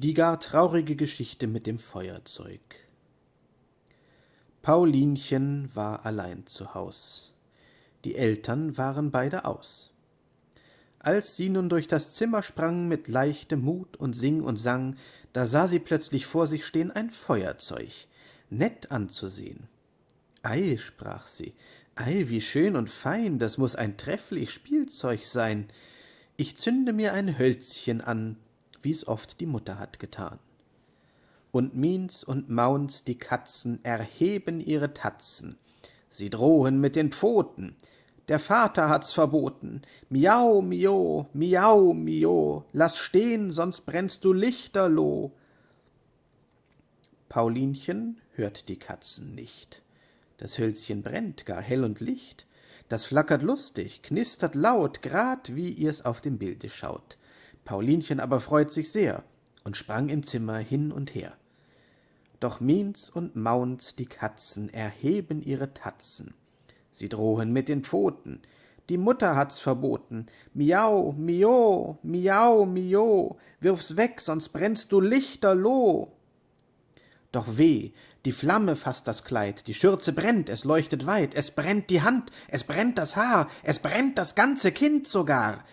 Die gar traurige Geschichte mit dem Feuerzeug Paulinchen war allein zu Haus. Die Eltern waren beide aus. Als sie nun durch das Zimmer sprang mit leichtem Mut und sing und sang, da sah sie plötzlich vor sich stehen ein Feuerzeug, nett anzusehen. Ei, sprach sie, ei, wie schön und fein, das muss ein trefflich Spielzeug sein. Ich zünde mir ein Hölzchen an, wie's oft die Mutter hat getan. Und Miens und Mauns, die Katzen, erheben ihre Tatzen. Sie drohen mit den Pfoten. Der Vater hat's verboten. Miau, mio, miau, mio, lass stehen, sonst brennst du lichterloh. Paulinchen hört die Katzen nicht. Das Hölzchen brennt gar hell und licht. Das flackert lustig, knistert laut, grad wie ihr's auf dem Bilde schaut. Paulinchen aber freut sich sehr und sprang im Zimmer hin und her. Doch Miens und Mauns, die Katzen, erheben ihre Tatzen. Sie drohen mit den Pfoten. Die Mutter hat's verboten. Miau, mio, miau, mio, wirf's weg, sonst brennst du lichterloh. Doch weh, die Flamme fasst das Kleid, die Schürze brennt, es leuchtet weit, es brennt die Hand, es brennt das Haar, es brennt das ganze Kind sogar.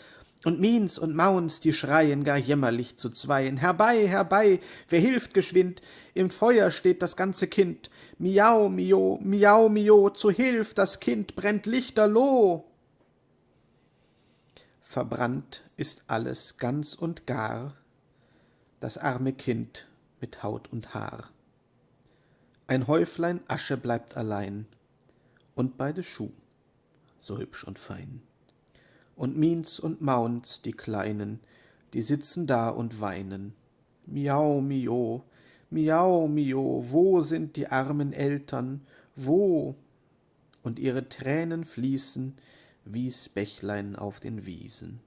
Und Miens und Mauns, die schreien gar jämmerlich zu zweien. Herbei, herbei, wer hilft geschwind? Im Feuer steht das ganze Kind. Miau, mio, miau, mio, zu Hilf, das Kind brennt lichterloh. Verbrannt ist alles ganz und gar, das arme Kind mit Haut und Haar. Ein Häuflein Asche bleibt allein, und beide Schuh, so hübsch und fein und Miens und Mauns, die Kleinen, die sitzen da und weinen. Miau, mio, miau, mio, wo sind die armen Eltern, wo? Und ihre Tränen fließen wie's Bächlein auf den Wiesen.